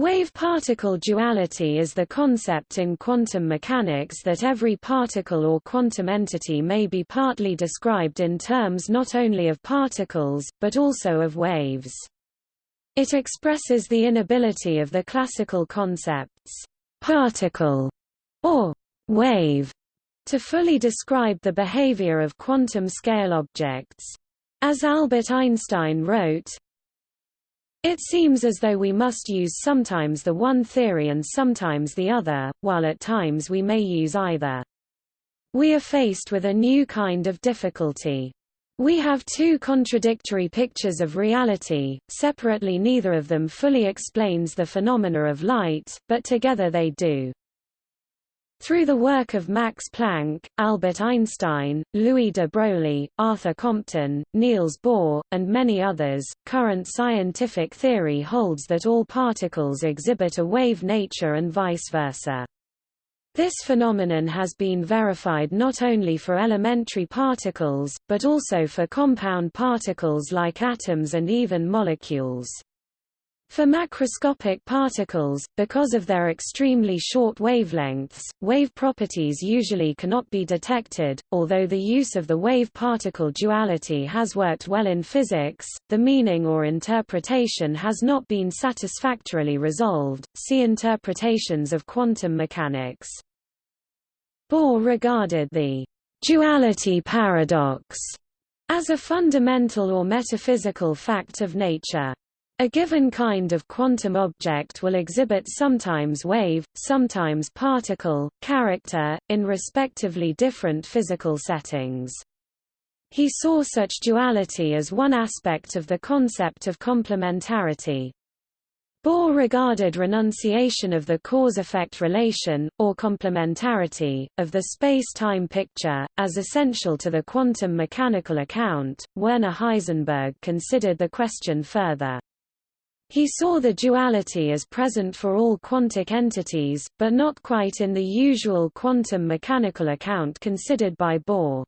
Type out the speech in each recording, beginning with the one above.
Wave-particle duality is the concept in quantum mechanics that every particle or quantum entity may be partly described in terms not only of particles, but also of waves. It expresses the inability of the classical concepts, particle or wave, to fully describe the behavior of quantum scale objects. As Albert Einstein wrote, it seems as though we must use sometimes the one theory and sometimes the other, while at times we may use either. We are faced with a new kind of difficulty. We have two contradictory pictures of reality, separately neither of them fully explains the phenomena of light, but together they do. Through the work of Max Planck, Albert Einstein, Louis de Broglie, Arthur Compton, Niels Bohr, and many others, current scientific theory holds that all particles exhibit a wave nature and vice versa. This phenomenon has been verified not only for elementary particles, but also for compound particles like atoms and even molecules. For macroscopic particles, because of their extremely short wavelengths, wave properties usually cannot be detected. Although the use of the wave-particle duality has worked well in physics, the meaning or interpretation has not been satisfactorily resolved. See interpretations of quantum mechanics. Bohr regarded the duality paradox as a fundamental or metaphysical fact of nature. A given kind of quantum object will exhibit sometimes wave, sometimes particle, character, in respectively different physical settings. He saw such duality as one aspect of the concept of complementarity. Bohr regarded renunciation of the cause-effect relation, or complementarity, of the space-time picture, as essential to the quantum mechanical account. Werner Heisenberg considered the question further. He saw the duality as present for all quantic entities, but not quite in the usual quantum mechanical account considered by Bohr.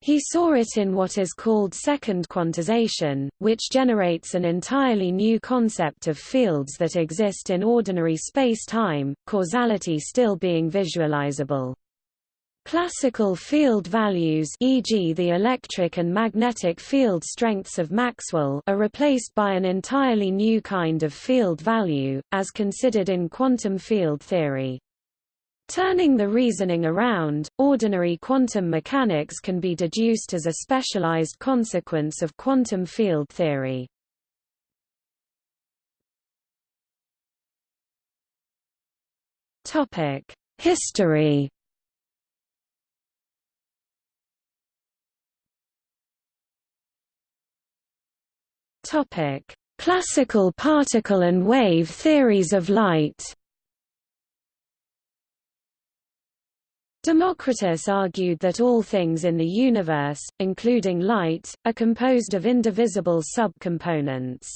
He saw it in what is called second quantization, which generates an entirely new concept of fields that exist in ordinary space-time, causality still being visualizable. Classical field values e.g. the electric and magnetic field strengths of Maxwell are replaced by an entirely new kind of field value, as considered in quantum field theory. Turning the reasoning around, ordinary quantum mechanics can be deduced as a specialized consequence of quantum field theory. History Topic: Classical particle and wave theories of light. Democritus argued that all things in the universe, including light, are composed of indivisible subcomponents.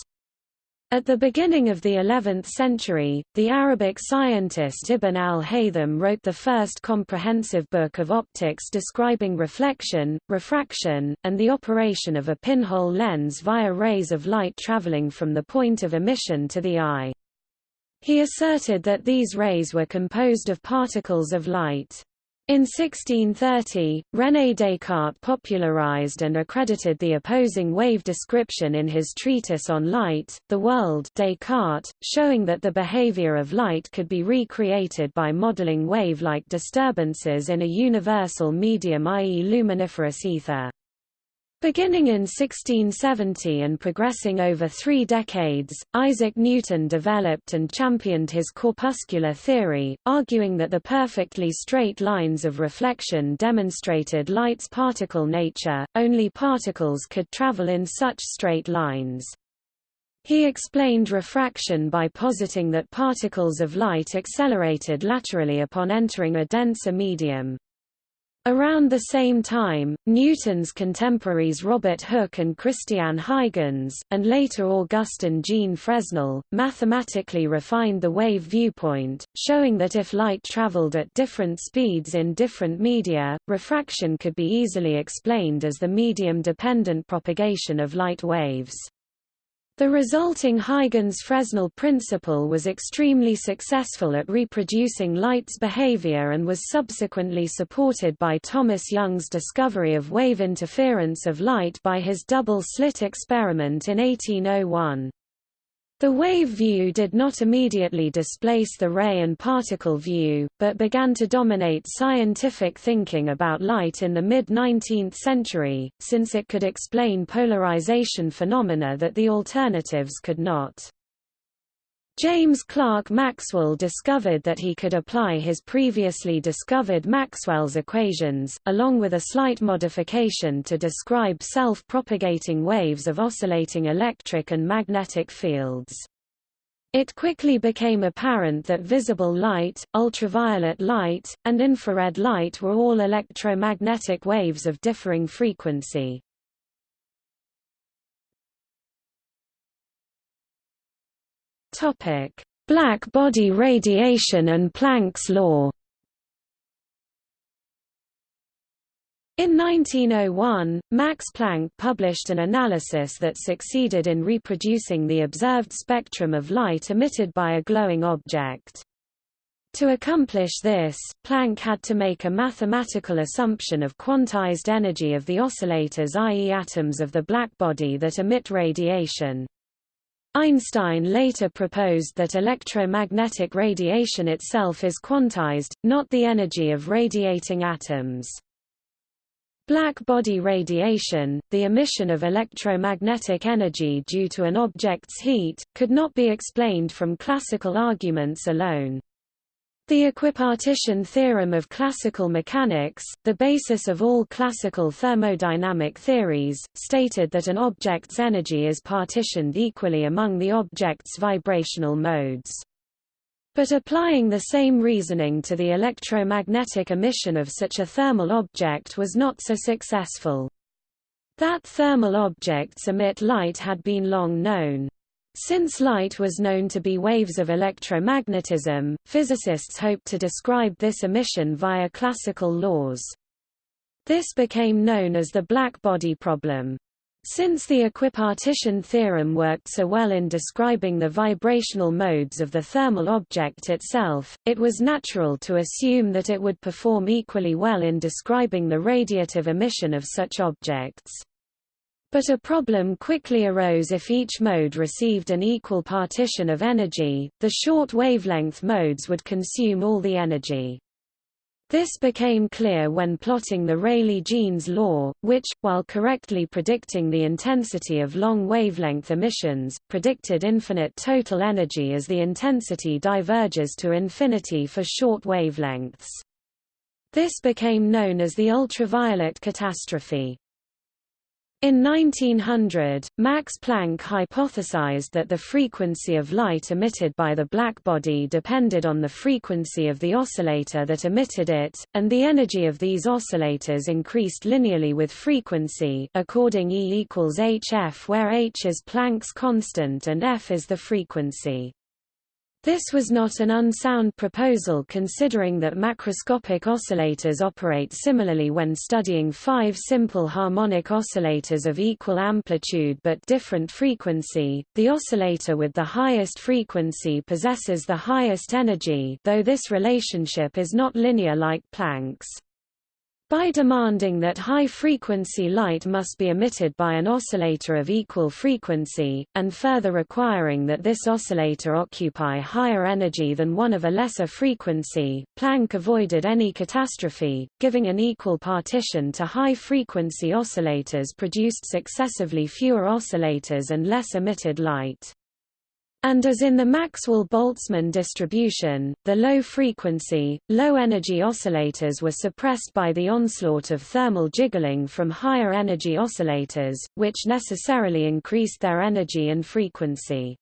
At the beginning of the 11th century, the Arabic scientist Ibn al-Haytham wrote the first comprehensive book of optics describing reflection, refraction, and the operation of a pinhole lens via rays of light traveling from the point of emission to the eye. He asserted that these rays were composed of particles of light. In 1630, René Descartes popularized and accredited the opposing wave description in his treatise on light, The World Descartes, showing that the behavior of light could be recreated by modeling wave-like disturbances in a universal medium i.e. luminiferous ether. Beginning in 1670 and progressing over three decades, Isaac Newton developed and championed his corpuscular theory, arguing that the perfectly straight lines of reflection demonstrated light's particle nature, only particles could travel in such straight lines. He explained refraction by positing that particles of light accelerated laterally upon entering a denser medium. Around the same time, Newton's contemporaries Robert Hooke and Christiaan Huygens, and later Augustin Jean Fresnel, mathematically refined the wave viewpoint, showing that if light traveled at different speeds in different media, refraction could be easily explained as the medium-dependent propagation of light waves. The resulting Huygens-Fresnel principle was extremely successful at reproducing light's behavior and was subsequently supported by Thomas Young's discovery of wave interference of light by his double-slit experiment in 1801. The wave view did not immediately displace the ray and particle view, but began to dominate scientific thinking about light in the mid-19th century, since it could explain polarization phenomena that the alternatives could not. James Clerk Maxwell discovered that he could apply his previously discovered Maxwell's equations, along with a slight modification to describe self-propagating waves of oscillating electric and magnetic fields. It quickly became apparent that visible light, ultraviolet light, and infrared light were all electromagnetic waves of differing frequency. Topic: Black body radiation and Planck's law. In 1901, Max Planck published an analysis that succeeded in reproducing the observed spectrum of light emitted by a glowing object. To accomplish this, Planck had to make a mathematical assumption of quantized energy of the oscillators i.e. atoms of the blackbody that emit radiation. Einstein later proposed that electromagnetic radiation itself is quantized, not the energy of radiating atoms. Black body radiation, the emission of electromagnetic energy due to an object's heat, could not be explained from classical arguments alone. The equipartition theorem of classical mechanics, the basis of all classical thermodynamic theories, stated that an object's energy is partitioned equally among the object's vibrational modes. But applying the same reasoning to the electromagnetic emission of such a thermal object was not so successful. That thermal objects emit light had been long known. Since light was known to be waves of electromagnetism, physicists hoped to describe this emission via classical laws. This became known as the black-body problem. Since the equipartition theorem worked so well in describing the vibrational modes of the thermal object itself, it was natural to assume that it would perform equally well in describing the radiative emission of such objects. But a problem quickly arose if each mode received an equal partition of energy, the short wavelength modes would consume all the energy. This became clear when plotting the Rayleigh-Jeans law, which, while correctly predicting the intensity of long wavelength emissions, predicted infinite total energy as the intensity diverges to infinity for short wavelengths. This became known as the ultraviolet catastrophe. In 1900, Max Planck hypothesized that the frequency of light emitted by the black body depended on the frequency of the oscillator that emitted it, and the energy of these oscillators increased linearly with frequency according E equals hf where h is Planck's constant and f is the frequency. This was not an unsound proposal considering that macroscopic oscillators operate similarly when studying five simple harmonic oscillators of equal amplitude but different frequency. The oscillator with the highest frequency possesses the highest energy though this relationship is not linear like Planck's. By demanding that high-frequency light must be emitted by an oscillator of equal frequency, and further requiring that this oscillator occupy higher energy than one of a lesser frequency, Planck avoided any catastrophe, giving an equal partition to high-frequency oscillators produced successively fewer oscillators and less emitted light. And as in the Maxwell-Boltzmann distribution, the low-frequency, low-energy oscillators were suppressed by the onslaught of thermal jiggling from higher-energy oscillators, which necessarily increased their energy and frequency.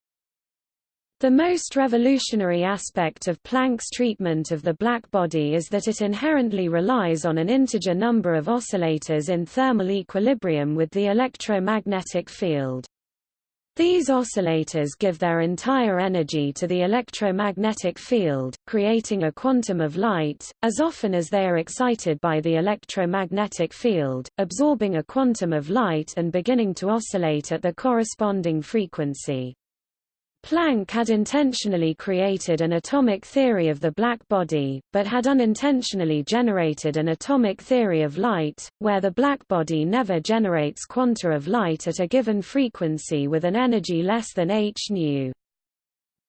The most revolutionary aspect of Planck's treatment of the black body is that it inherently relies on an integer number of oscillators in thermal equilibrium with the electromagnetic field. These oscillators give their entire energy to the electromagnetic field, creating a quantum of light, as often as they are excited by the electromagnetic field, absorbing a quantum of light and beginning to oscillate at the corresponding frequency. Planck had intentionally created an atomic theory of the black body, but had unintentionally generated an atomic theory of light, where the black body never generates quanta of light at a given frequency with an energy less than h nu.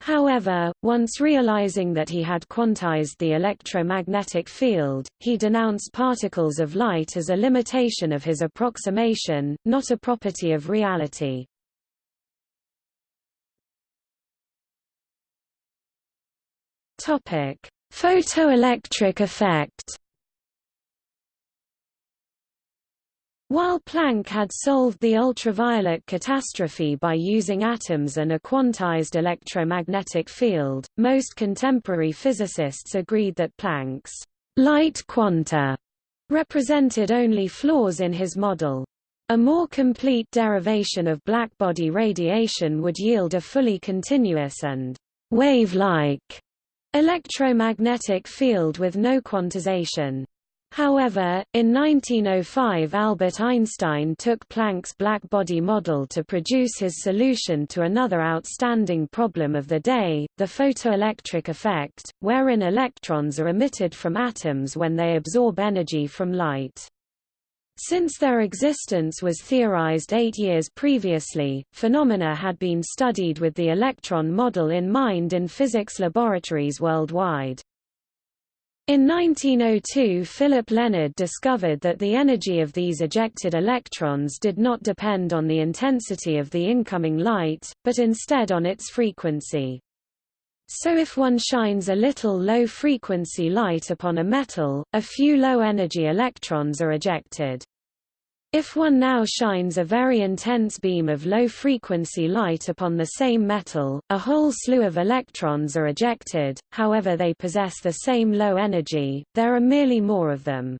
However, once realizing that he had quantized the electromagnetic field, he denounced particles of light as a limitation of his approximation, not a property of reality. Topic: Photoelectric effect. While Planck had solved the ultraviolet catastrophe by using atoms and a quantized electromagnetic field, most contemporary physicists agreed that Planck's light quanta represented only flaws in his model. A more complete derivation of blackbody radiation would yield a fully continuous and wave-like electromagnetic field with no quantization. However, in 1905 Albert Einstein took Planck's black body model to produce his solution to another outstanding problem of the day, the photoelectric effect, wherein electrons are emitted from atoms when they absorb energy from light. Since their existence was theorized eight years previously, phenomena had been studied with the electron model in mind in physics laboratories worldwide. In 1902 Philipp Lenard discovered that the energy of these ejected electrons did not depend on the intensity of the incoming light, but instead on its frequency. So if one shines a little low-frequency light upon a metal, a few low-energy electrons are ejected. If one now shines a very intense beam of low-frequency light upon the same metal, a whole slew of electrons are ejected, however they possess the same low energy, there are merely more of them.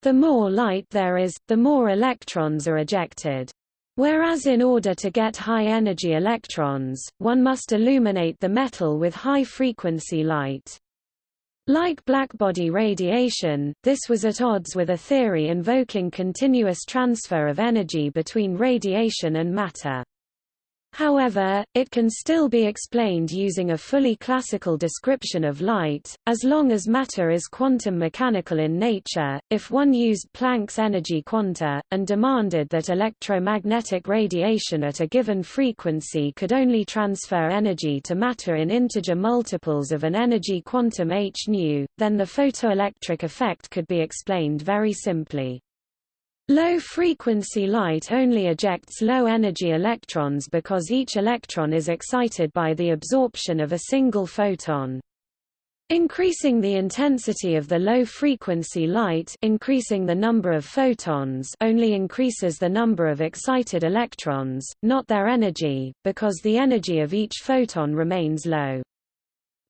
The more light there is, the more electrons are ejected. Whereas in order to get high-energy electrons, one must illuminate the metal with high-frequency light. Like blackbody radiation, this was at odds with a theory invoking continuous transfer of energy between radiation and matter. However, it can still be explained using a fully classical description of light, as long as matter is quantum mechanical in nature. If one used Planck's energy quanta, and demanded that electromagnetic radiation at a given frequency could only transfer energy to matter in integer multiples of an energy quantum h nu, then the photoelectric effect could be explained very simply. Low-frequency light only ejects low-energy electrons because each electron is excited by the absorption of a single photon. Increasing the intensity of the low-frequency light increasing the number of photons only increases the number of excited electrons, not their energy, because the energy of each photon remains low.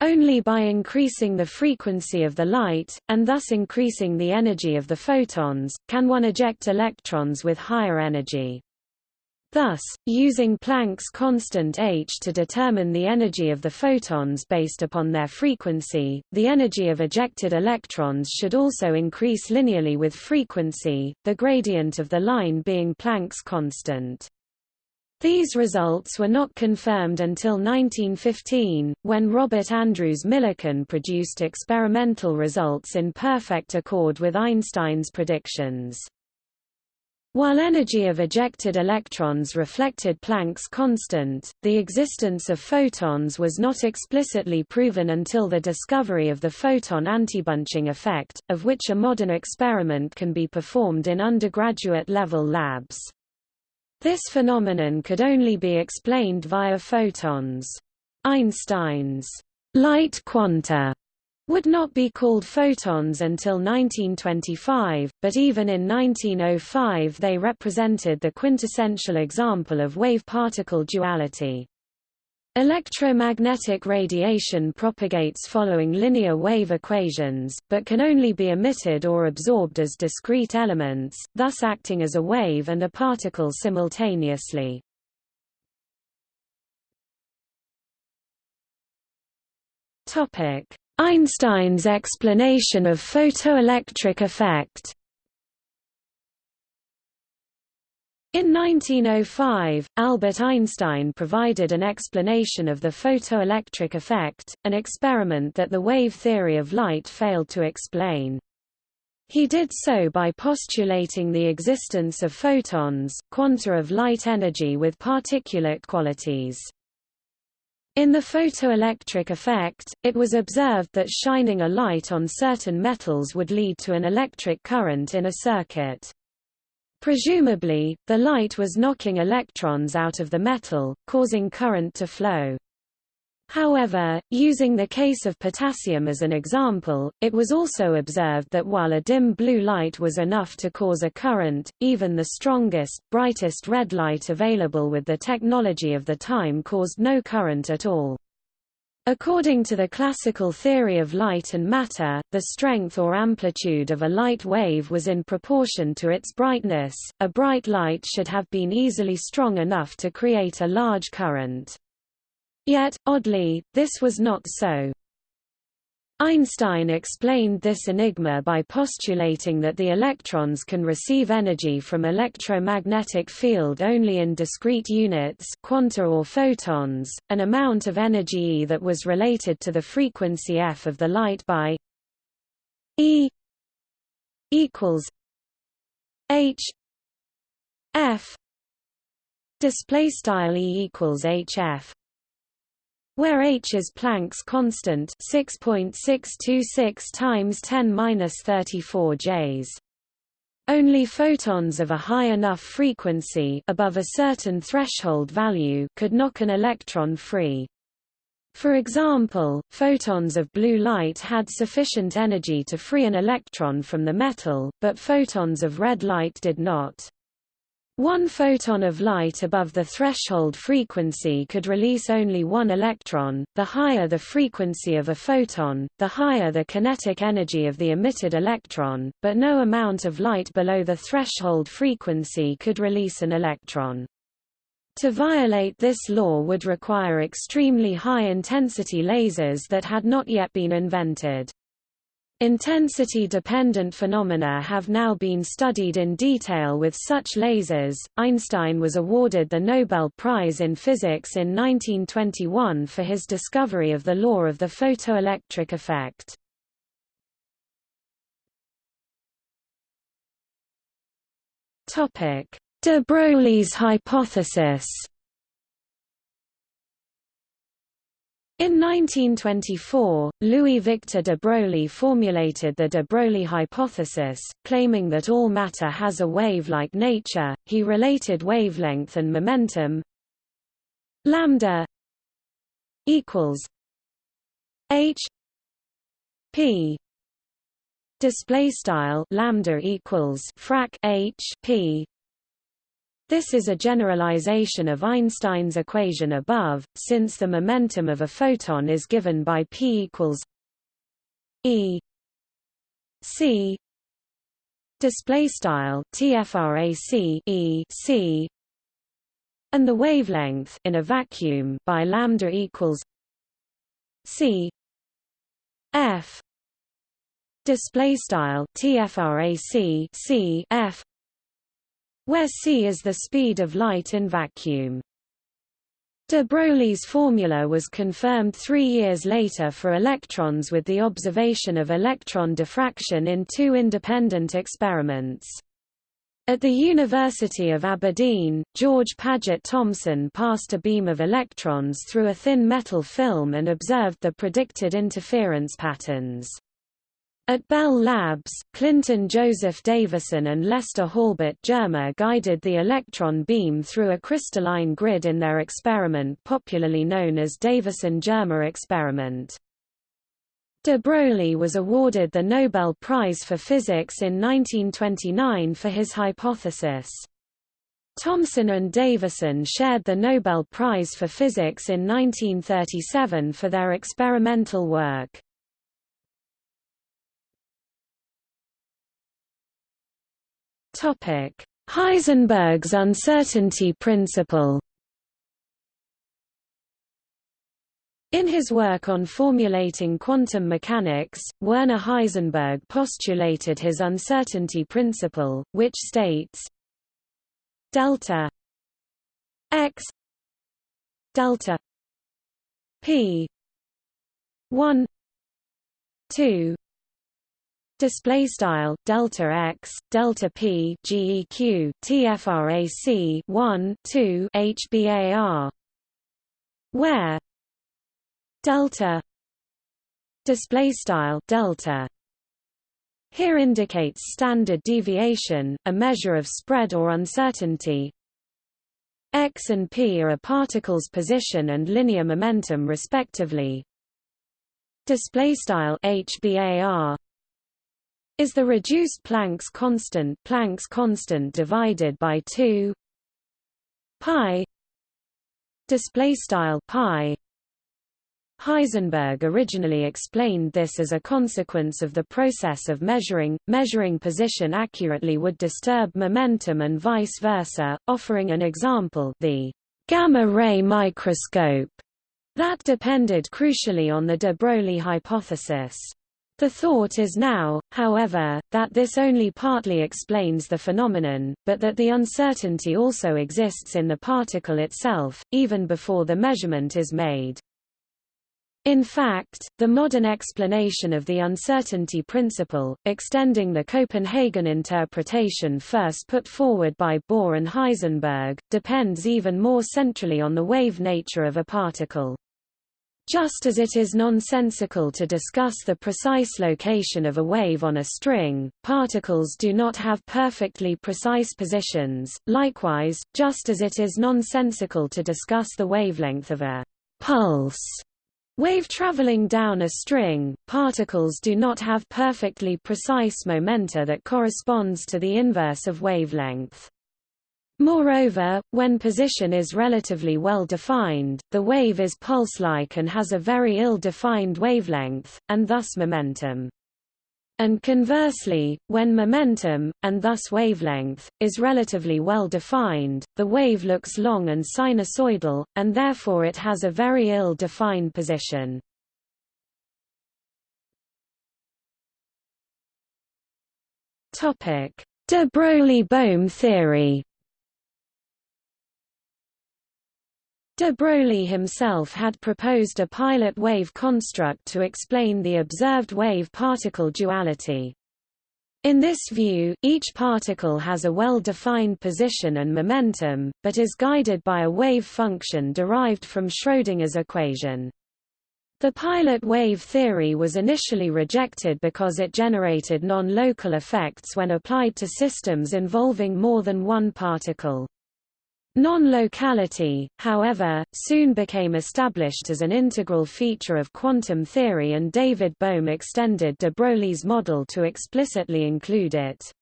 Only by increasing the frequency of the light, and thus increasing the energy of the photons, can one eject electrons with higher energy. Thus, using Planck's constant h to determine the energy of the photons based upon their frequency, the energy of ejected electrons should also increase linearly with frequency, the gradient of the line being Planck's constant. These results were not confirmed until 1915, when Robert Andrews Millikan produced experimental results in perfect accord with Einstein's predictions. While energy of ejected electrons reflected Planck's constant, the existence of photons was not explicitly proven until the discovery of the photon antibunching effect, of which a modern experiment can be performed in undergraduate level labs. This phenomenon could only be explained via photons. Einstein's light quanta would not be called photons until 1925, but even in 1905 they represented the quintessential example of wave-particle duality. Electromagnetic radiation propagates following linear wave equations, but can only be emitted or absorbed as discrete elements, thus acting as a wave and a particle simultaneously. Einstein's explanation of photoelectric effect In 1905, Albert Einstein provided an explanation of the photoelectric effect, an experiment that the wave theory of light failed to explain. He did so by postulating the existence of photons, quanta of light energy with particulate qualities. In the photoelectric effect, it was observed that shining a light on certain metals would lead to an electric current in a circuit. Presumably, the light was knocking electrons out of the metal, causing current to flow. However, using the case of potassium as an example, it was also observed that while a dim blue light was enough to cause a current, even the strongest, brightest red light available with the technology of the time caused no current at all. According to the classical theory of light and matter, the strength or amplitude of a light wave was in proportion to its brightness. A bright light should have been easily strong enough to create a large current. Yet, oddly, this was not so. Einstein explained this enigma by postulating that the electrons can receive energy from electromagnetic field only in discrete units quanta or photons, an amount of energy E that was related to the frequency f of the light by E equals h f display style E equals hf where h is Planck's constant 6.626 times 10^-34 J. Only photons of a high enough frequency above a certain threshold value could knock an electron free. For example, photons of blue light had sufficient energy to free an electron from the metal, but photons of red light did not. One photon of light above the threshold frequency could release only one electron. The higher the frequency of a photon, the higher the kinetic energy of the emitted electron, but no amount of light below the threshold frequency could release an electron. To violate this law would require extremely high-intensity lasers that had not yet been invented. Intensity-dependent phenomena have now been studied in detail with such lasers. Einstein was awarded the Nobel Prize in Physics in 1921 for his discovery of the law of the photoelectric effect. Topic: De Broglie's hypothesis. In 1924, Louis-Victor de Broglie formulated the de Broglie hypothesis, claiming that all matter has a wave-like nature. He related wavelength and momentum lambda equals h p display style lambda equals frac h p this is a generalization of Einstein's equation above, since the momentum of a photon is given by p equals e c display style tfrac e c and the wavelength in a vacuum by lambda equals c f display style tfrac c f where c is the speed of light in vacuum. De Broglie's formula was confirmed three years later for electrons with the observation of electron diffraction in two independent experiments. At the University of Aberdeen, George Paget Thomson passed a beam of electrons through a thin metal film and observed the predicted interference patterns. At Bell Labs, Clinton Joseph Davisson and Lester Halbert Germer guided the electron beam through a crystalline grid in their experiment popularly known as Davisson-Germer experiment. De Broglie was awarded the Nobel Prize for Physics in 1929 for his hypothesis. Thomson and Davisson shared the Nobel Prize for Physics in 1937 for their experimental work. Topic: Heisenberg's uncertainty principle. In his work on formulating quantum mechanics, Werner Heisenberg postulated his uncertainty principle, which states delta x delta p 1 2 display style delta x delta p geq tfrac 1 2 hbar where delta display style delta here indicates standard deviation a measure of spread or uncertainty. X and p are a particle's position and linear momentum respectively. Display style hbar is the reduced Planck's constant Planck's constant divided by 2 pi display style pi Heisenberg originally explained this as a consequence of the process of measuring. Measuring position accurately would disturb momentum and vice versa, offering an example the gamma-ray microscope that depended crucially on the de Broglie hypothesis. The thought is now, however, that this only partly explains the phenomenon, but that the uncertainty also exists in the particle itself, even before the measurement is made. In fact, the modern explanation of the uncertainty principle, extending the Copenhagen interpretation first put forward by Bohr and Heisenberg, depends even more centrally on the wave nature of a particle. Just as it is nonsensical to discuss the precise location of a wave on a string, particles do not have perfectly precise positions, likewise, just as it is nonsensical to discuss the wavelength of a pulse Wave traveling down a string, particles do not have perfectly precise momenta that corresponds to the inverse of wavelength. Moreover, when position is relatively well defined, the wave is pulse-like and has a very ill-defined wavelength, and thus momentum. And conversely, when momentum, and thus wavelength, is relatively well defined, the wave looks long and sinusoidal, and therefore it has a very ill-defined position. De Broglie-Bohm theory De Broglie himself had proposed a pilot wave construct to explain the observed wave-particle duality. In this view, each particle has a well-defined position and momentum, but is guided by a wave function derived from Schrödinger's equation. The pilot wave theory was initially rejected because it generated non-local effects when applied to systems involving more than one particle. Non-locality, however, soon became established as an integral feature of quantum theory and David Bohm extended de Broglie's model to explicitly include it.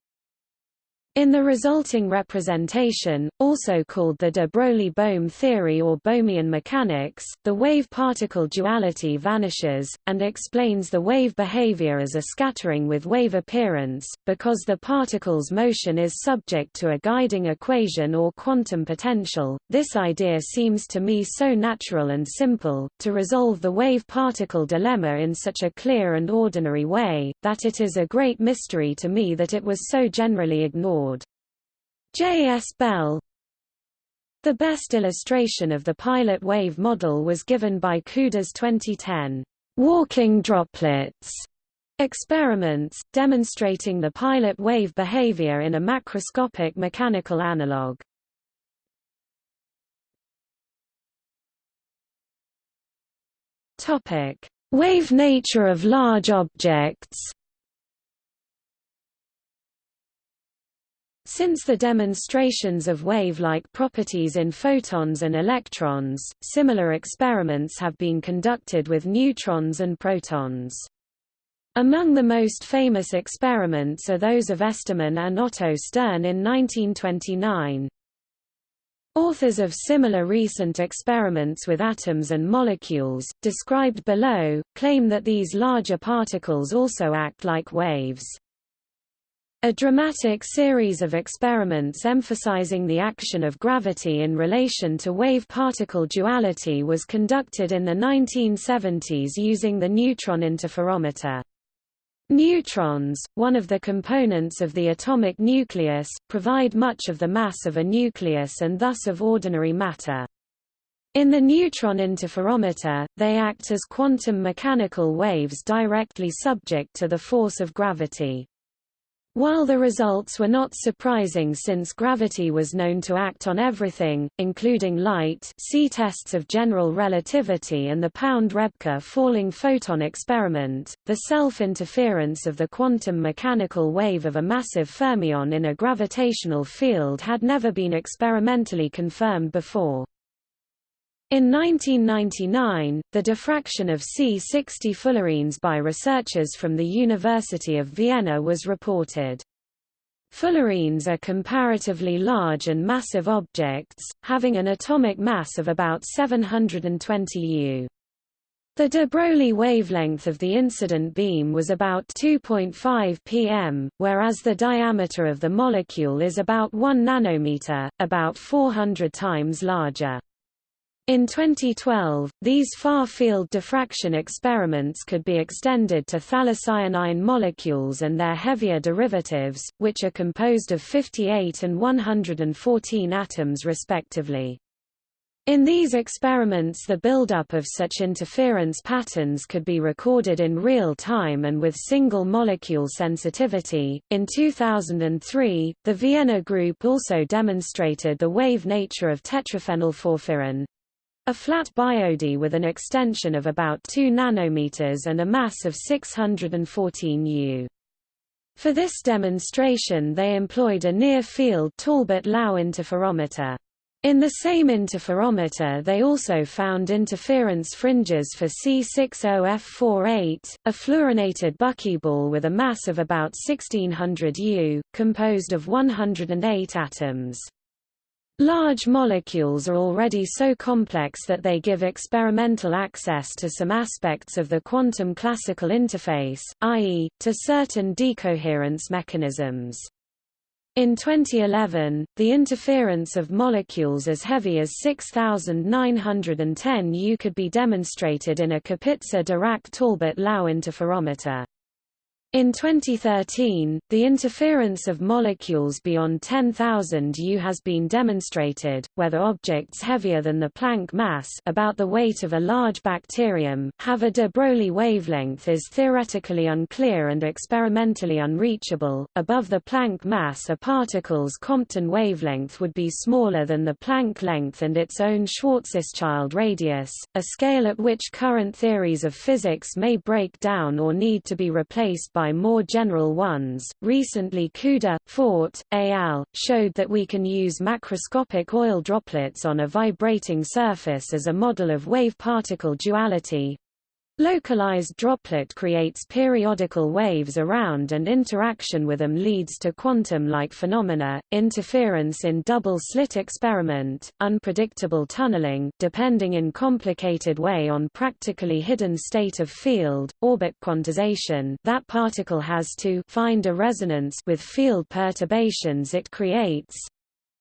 In the resulting representation, also called the de Broglie-Bohm theory or Bohmian mechanics, the wave-particle duality vanishes, and explains the wave behavior as a scattering with wave appearance, because the particle's motion is subject to a guiding equation or quantum potential. This idea seems to me so natural and simple, to resolve the wave-particle dilemma in such a clear and ordinary way, that it is a great mystery to me that it was so generally ignored. J. S. Bell The best illustration of the pilot wave model was given by Couder's 2010 walking droplets experiments, demonstrating the pilot wave behavior in a macroscopic mechanical analog. Topic: Wave nature of large objects. Since the demonstrations of wave-like properties in photons and electrons, similar experiments have been conducted with neutrons and protons. Among the most famous experiments are those of Estermann and Otto Stern in 1929. Authors of similar recent experiments with atoms and molecules, described below, claim that these larger particles also act like waves. A dramatic series of experiments emphasizing the action of gravity in relation to wave-particle duality was conducted in the 1970s using the neutron interferometer. Neutrons, one of the components of the atomic nucleus, provide much of the mass of a nucleus and thus of ordinary matter. In the neutron interferometer, they act as quantum mechanical waves directly subject to the force of gravity. While the results were not surprising since gravity was known to act on everything, including light see tests of general relativity and the Pound-Rebka falling photon experiment, the self-interference of the quantum mechanical wave of a massive fermion in a gravitational field had never been experimentally confirmed before. In 1999, the diffraction of C60 fullerenes by researchers from the University of Vienna was reported. Fullerenes are comparatively large and massive objects, having an atomic mass of about 720 U. The de Broglie wavelength of the incident beam was about 2.5 pm, whereas the diameter of the molecule is about 1 nanometer, about 400 times larger. In 2012, these far-field diffraction experiments could be extended to phthalocyanine molecules and their heavier derivatives, which are composed of 58 and 114 atoms respectively. In these experiments the buildup of such interference patterns could be recorded in real time and with single molecule sensitivity. In 2003, the Vienna group also demonstrated the wave nature of tetraphenylporphyrin, a flat biodye with an extension of about 2 nanometers and a mass of 614 U. For this demonstration they employed a near-field Talbot-Lau interferometer. In the same interferometer they also found interference fringes for C60F48, a fluorinated buckyball with a mass of about 1600 U, composed of 108 atoms. Large molecules are already so complex that they give experimental access to some aspects of the quantum classical interface, i.e., to certain decoherence mechanisms. In 2011, the interference of molecules as heavy as 6910 U could be demonstrated in a Kapitsa-Dirac-Talbot-Lau interferometer. In 2013, the interference of molecules beyond 10,000 U has been demonstrated, whether objects heavier than the Planck mass about the weight of a large bacterium have a de Broglie wavelength is theoretically unclear and experimentally unreachable. Above the Planck mass a particle's Compton wavelength would be smaller than the Planck length and its own Schwarzschild radius, a scale at which current theories of physics may break down or need to be replaced by by more general ones. Recently Couder, Fort, al. showed that we can use macroscopic oil droplets on a vibrating surface as a model of wave-particle duality, Localized droplet creates periodical waves around and interaction with them leads to quantum-like phenomena, interference in double-slit experiment, unpredictable tunneling depending in complicated way on practically hidden state of field, orbit quantization that particle has to find a resonance with field perturbations it creates,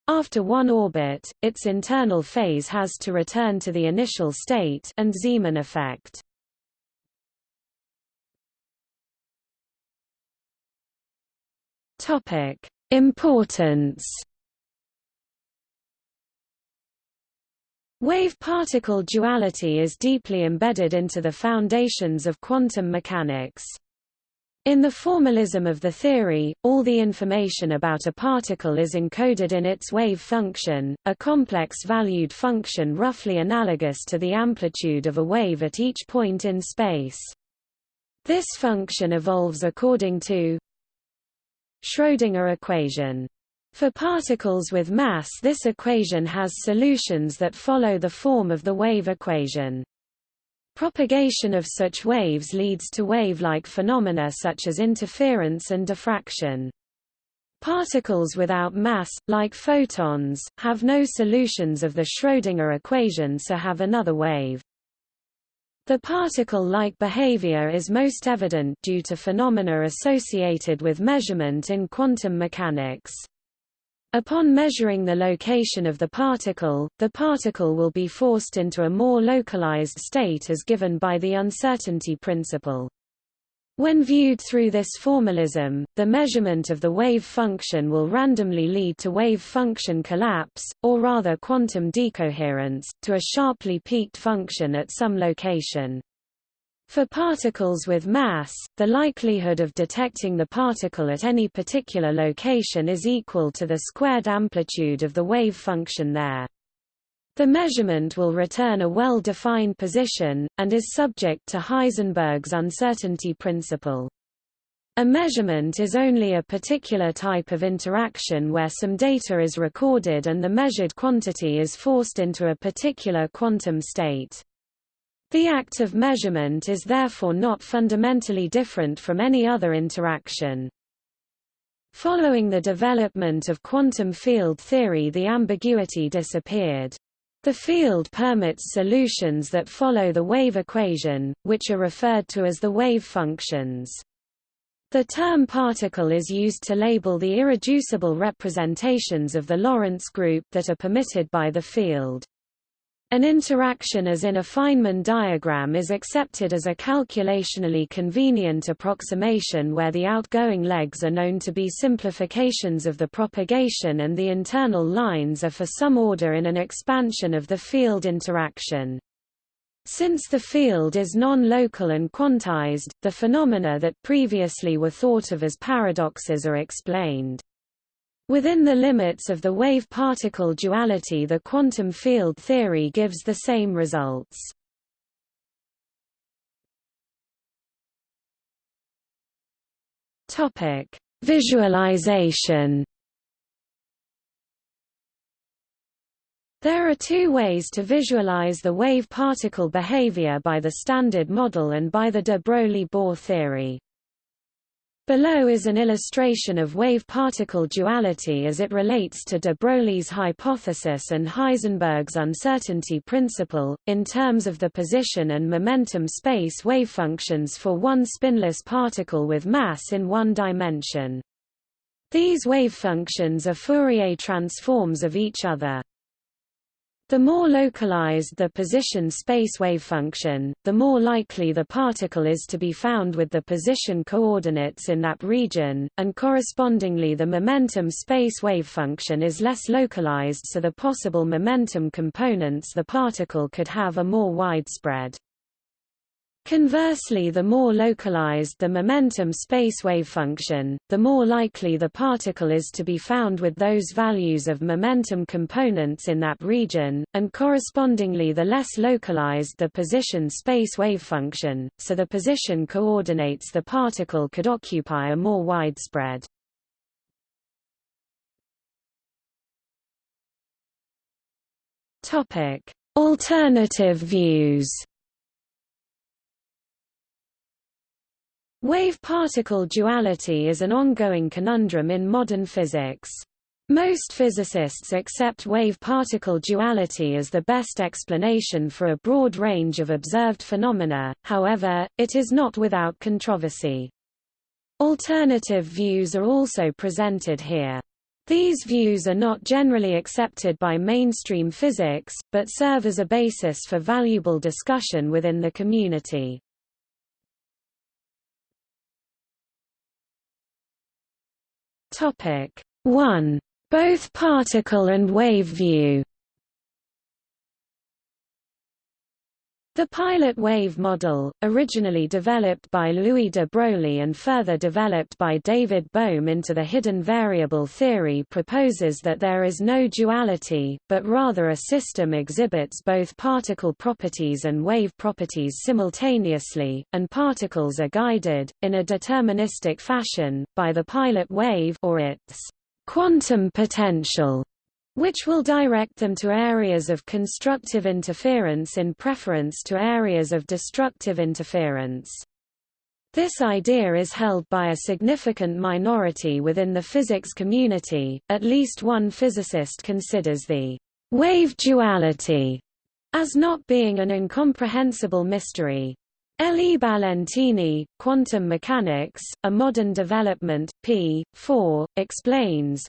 after one orbit, its internal phase has to return to the initial state and Zeeman effect. Topic: Importance. Wave-particle duality is deeply embedded into the foundations of quantum mechanics. In the formalism of the theory, all the information about a particle is encoded in its wave function, a complex valued function roughly analogous to the amplitude of a wave at each point in space. This function evolves according to Schrödinger equation. For particles with mass this equation has solutions that follow the form of the wave equation. Propagation of such waves leads to wave-like phenomena such as interference and diffraction. Particles without mass, like photons, have no solutions of the Schrödinger equation so have another wave. The particle-like behavior is most evident due to phenomena associated with measurement in quantum mechanics. Upon measuring the location of the particle, the particle will be forced into a more localized state as given by the uncertainty principle. When viewed through this formalism, the measurement of the wave function will randomly lead to wave function collapse, or rather quantum decoherence, to a sharply peaked function at some location. For particles with mass, the likelihood of detecting the particle at any particular location is equal to the squared amplitude of the wave function there. The measurement will return a well-defined position, and is subject to Heisenberg's uncertainty principle. A measurement is only a particular type of interaction where some data is recorded and the measured quantity is forced into a particular quantum state. The act of measurement is therefore not fundamentally different from any other interaction. Following the development of quantum field theory the ambiguity disappeared. The field permits solutions that follow the wave equation, which are referred to as the wave functions. The term particle is used to label the irreducible representations of the Lorentz group that are permitted by the field. An interaction as in a Feynman diagram is accepted as a calculationally convenient approximation where the outgoing legs are known to be simplifications of the propagation and the internal lines are for some order in an expansion of the field interaction. Since the field is non-local and quantized, the phenomena that previously were thought of as paradoxes are explained. Within the limits of the wave-particle duality the quantum field theory gives the same results. Visualization. There are two ways to visualize the wave-particle behavior by the Standard Model and by the de Broglie-Bohr theory. Below is an illustration of wave-particle duality as it relates to de Broglie's hypothesis and Heisenberg's uncertainty principle, in terms of the position and momentum space wavefunctions for one spinless particle with mass in one dimension. These wavefunctions are Fourier transforms of each other. The more localized the position space wave function, the more likely the particle is to be found with the position coordinates in that region, and correspondingly the momentum space wave function is less localized so the possible momentum components the particle could have are more widespread. Conversely the more localized the momentum space wave function, the more likely the particle is to be found with those values of momentum components in that region, and correspondingly the less localized the position space wave function, so the position coordinates the particle could occupy are more widespread. Alternative views Wave-particle duality is an ongoing conundrum in modern physics. Most physicists accept wave-particle duality as the best explanation for a broad range of observed phenomena, however, it is not without controversy. Alternative views are also presented here. These views are not generally accepted by mainstream physics, but serve as a basis for valuable discussion within the community. Topic 1. Both particle and wave view The pilot wave model, originally developed by Louis de Broglie and further developed by David Bohm into the hidden variable theory proposes that there is no duality, but rather a system exhibits both particle properties and wave properties simultaneously, and particles are guided, in a deterministic fashion, by the pilot wave or its quantum potential which will direct them to areas of constructive interference in preference to areas of destructive interference. This idea is held by a significant minority within the physics community, at least one physicist considers the wave duality as not being an incomprehensible mystery. L. E. Ballentine, Quantum Mechanics, A Modern Development, p. 4, explains,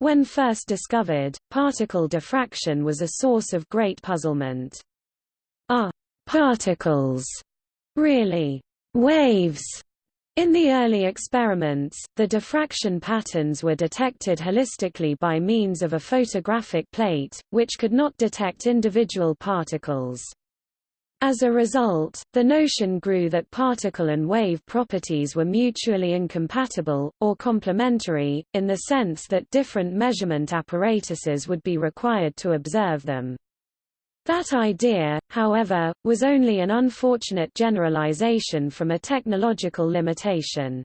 When first discovered, particle diffraction was a source of great puzzlement. Are particles really waves? In the early experiments, the diffraction patterns were detected holistically by means of a photographic plate, which could not detect individual particles. As a result, the notion grew that particle and wave properties were mutually incompatible, or complementary, in the sense that different measurement apparatuses would be required to observe them. That idea, however, was only an unfortunate generalization from a technological limitation.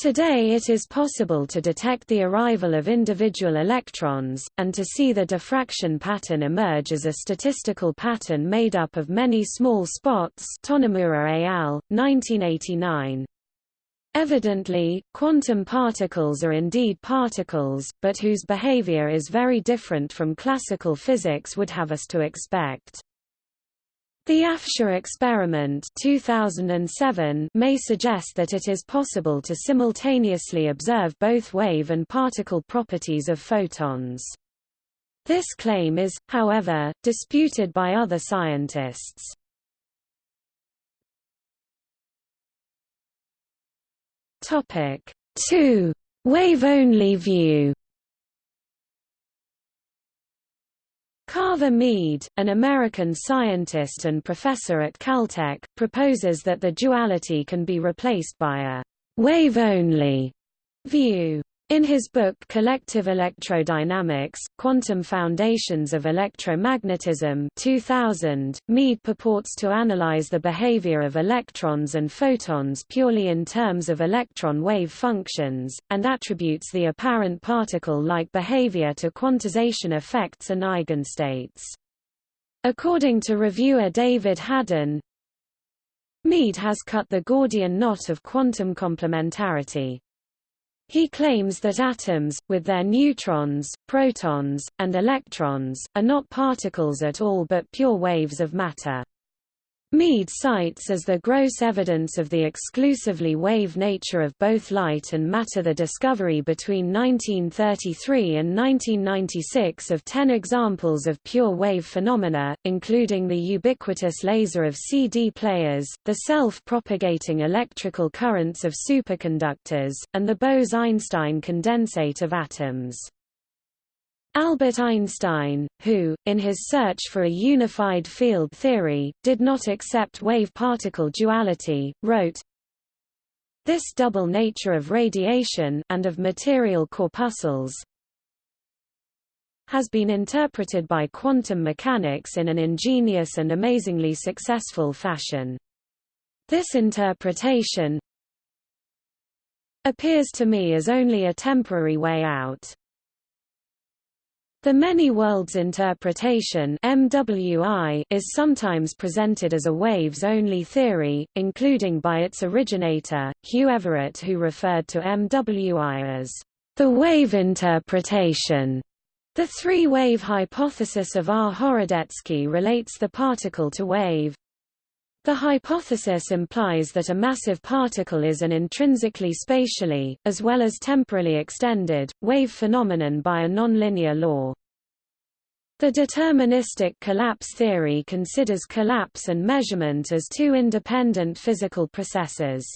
Today it is possible to detect the arrival of individual electrons, and to see the diffraction pattern emerge as a statistical pattern made up of many small spots al., 1989. Evidently, quantum particles are indeed particles, but whose behavior is very different from classical physics would have us to expect. The Afshar experiment 2007 may suggest that it is possible to simultaneously observe both wave and particle properties of photons. This claim is, however, disputed by other scientists. Topic 2. Wave-only view Carver Mead, an American scientist and professor at Caltech, proposes that the duality can be replaced by a wave-only view. In his book Collective Electrodynamics, Quantum Foundations of Electromagnetism 2000, Mead purports to analyze the behavior of electrons and photons purely in terms of electron wave functions, and attributes the apparent particle-like behavior to quantization effects and eigenstates. According to reviewer David Haddon, Mead has cut the Gordian knot of quantum complementarity. He claims that atoms, with their neutrons, protons, and electrons, are not particles at all but pure waves of matter. Mead cites as the gross evidence of the exclusively wave nature of both light and matter the discovery between 1933 and 1996 of ten examples of pure wave phenomena, including the ubiquitous laser of CD players, the self-propagating electrical currents of superconductors, and the Bose-Einstein condensate of atoms. Albert Einstein, who, in his search for a unified field theory, did not accept wave-particle duality, wrote, This double nature of radiation and of material corpuscles has been interpreted by quantum mechanics in an ingenious and amazingly successful fashion. This interpretation appears to me as only a temporary way out. The many worlds interpretation MWI is sometimes presented as a waves-only theory, including by its originator, Hugh Everett who referred to MWI as the wave interpretation. The three-wave hypothesis of R. Horodecki relates the particle to wave. The hypothesis implies that a massive particle is an intrinsically spatially, as well as temporally extended, wave phenomenon by a nonlinear law. The deterministic collapse theory considers collapse and measurement as two independent physical processes.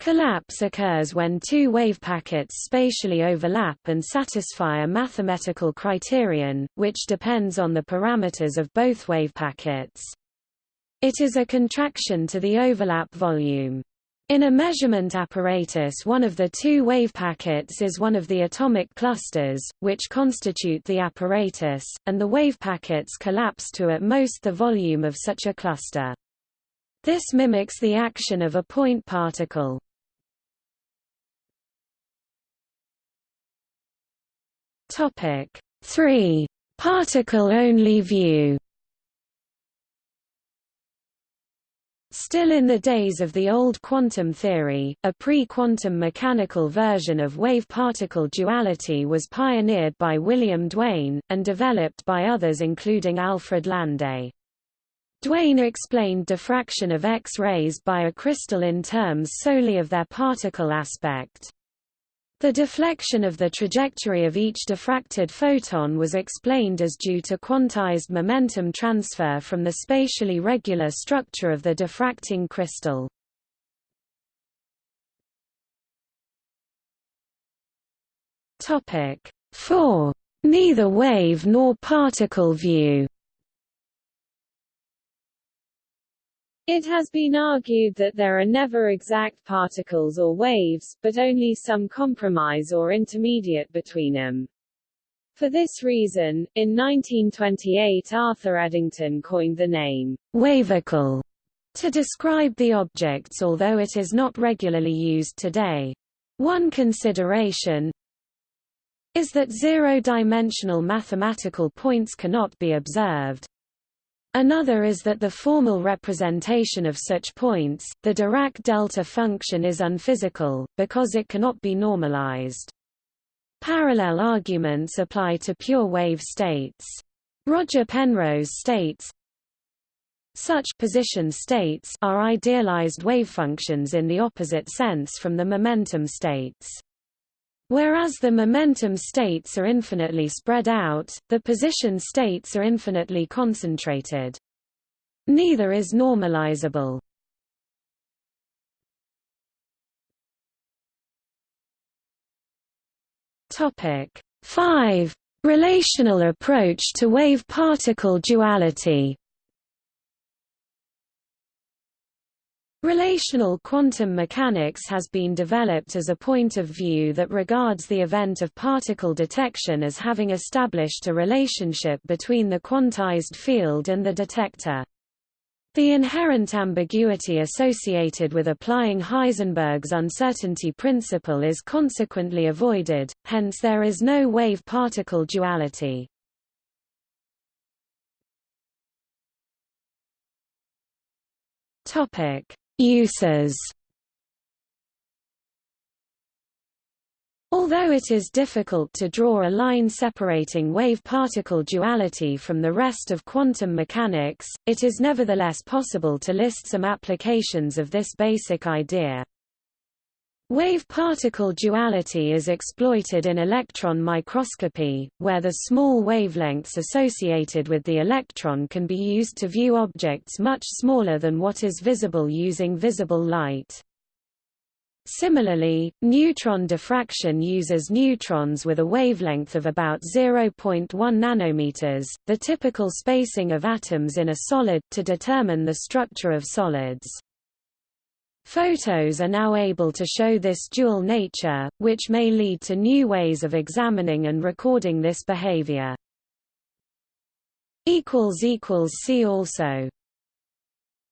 Collapse occurs when two wave packets spatially overlap and satisfy a mathematical criterion, which depends on the parameters of both wave packets. It is a contraction to the overlap volume. In a measurement apparatus one of the two wave packets is one of the atomic clusters, which constitute the apparatus, and the wave packets collapse to at most the volume of such a cluster. This mimics the action of a point particle. Topic 3. Particle-only view Still in the days of the old quantum theory, a pre-quantum mechanical version of wave-particle duality was pioneered by William Duane, and developed by others including Alfred Landé. Duane explained diffraction of X-rays by a crystal in terms solely of their particle aspect. The deflection of the trajectory of each diffracted photon was explained as due to quantized momentum transfer from the spatially regular structure of the diffracting crystal. Topic 4. Neither wave nor particle view It has been argued that there are never exact particles or waves, but only some compromise or intermediate between them. For this reason, in 1928 Arthur Eddington coined the name, wavicle, to describe the objects although it is not regularly used today. One consideration is that zero-dimensional mathematical points cannot be observed, Another is that the formal representation of such points, the Dirac delta function is unphysical, because it cannot be normalized. Parallel arguments apply to pure wave states. Roger Penrose states, such position states are idealized wave functions in the opposite sense from the momentum states. Whereas the momentum states are infinitely spread out, the position states are infinitely concentrated. Neither is normalizable. Topic 5. Relational approach to wave-particle duality Relational quantum mechanics has been developed as a point of view that regards the event of particle detection as having established a relationship between the quantized field and the detector. The inherent ambiguity associated with applying Heisenberg's uncertainty principle is consequently avoided, hence there is no wave-particle duality. Topic Uses Although it is difficult to draw a line separating wave-particle duality from the rest of quantum mechanics, it is nevertheless possible to list some applications of this basic idea. Wave-particle duality is exploited in electron microscopy, where the small wavelengths associated with the electron can be used to view objects much smaller than what is visible using visible light. Similarly, neutron diffraction uses neutrons with a wavelength of about 0.1 nanometers, the typical spacing of atoms in a solid, to determine the structure of solids. Photos are now able to show this dual nature, which may lead to new ways of examining and recording this behavior. See also